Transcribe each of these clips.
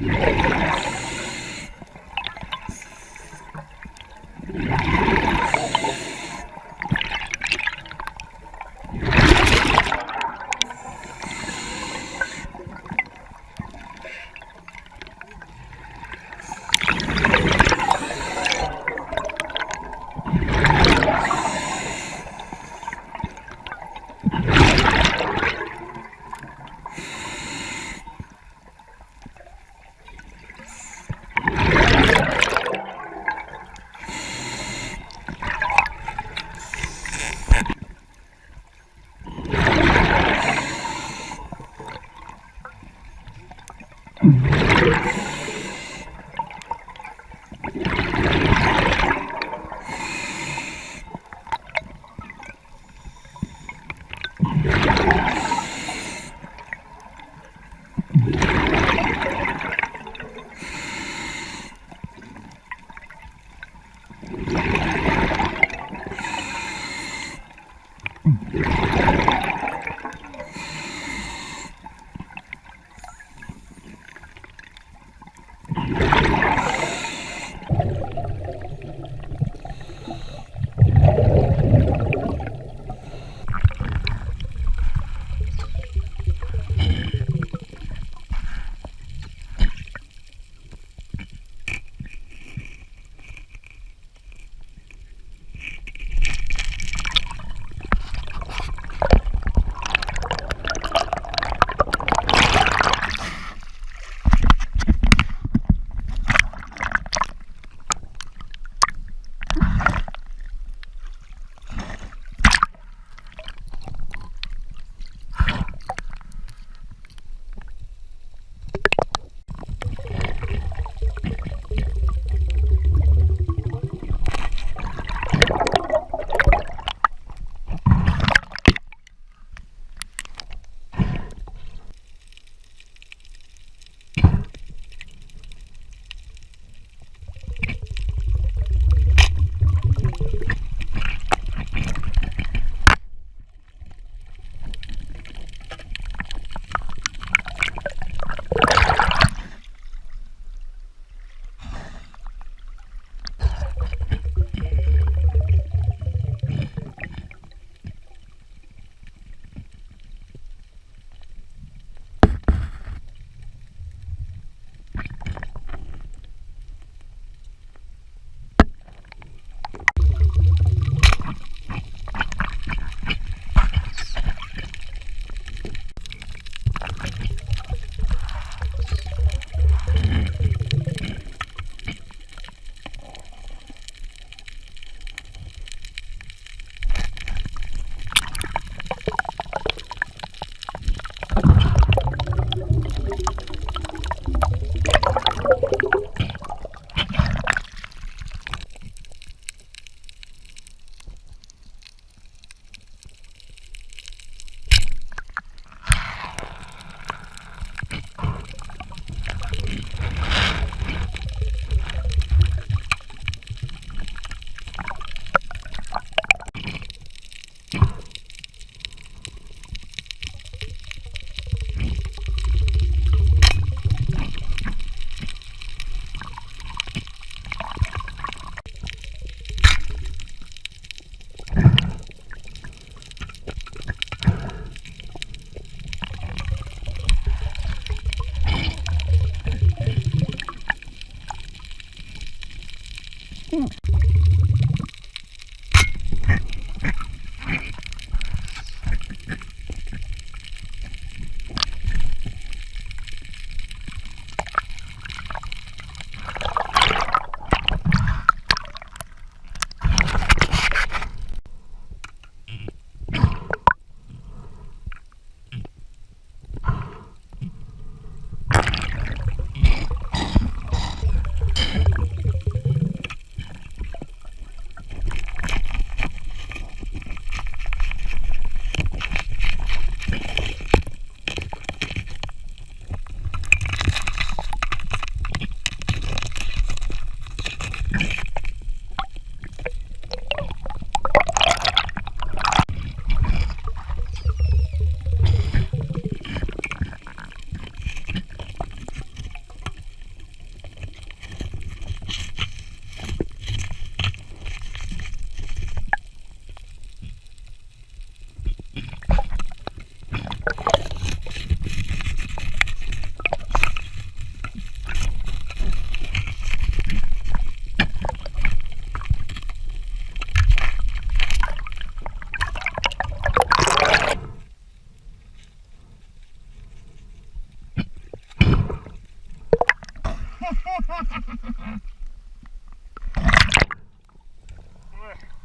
Ladies.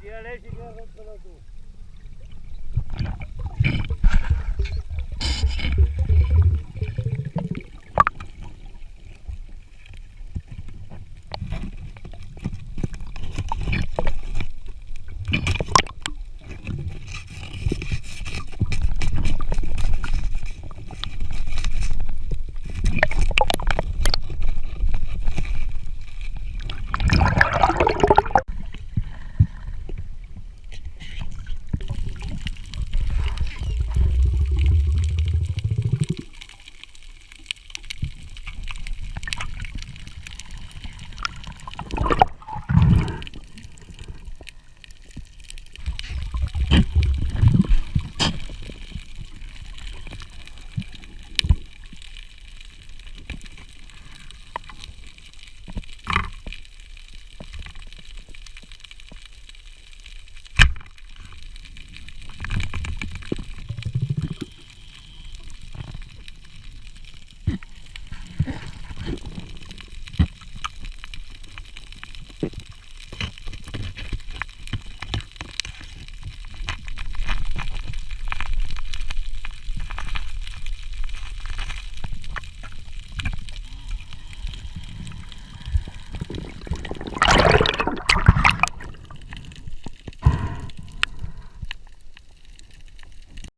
Dialect, you got one for the